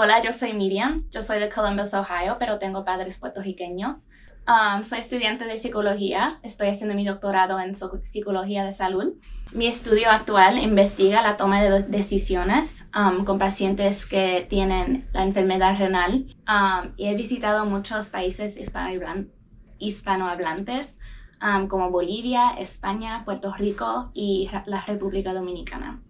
Hola, yo soy Miriam. Yo soy de Columbus, Ohio, pero tengo padres puertorriqueños. Um, soy estudiante de psicología. Estoy haciendo mi doctorado en psicología de salud. Mi estudio actual investiga la toma de decisiones um, con pacientes que tienen la enfermedad renal um, y he visitado muchos países hispanohablantes um, como Bolivia, España, Puerto Rico y la República Dominicana.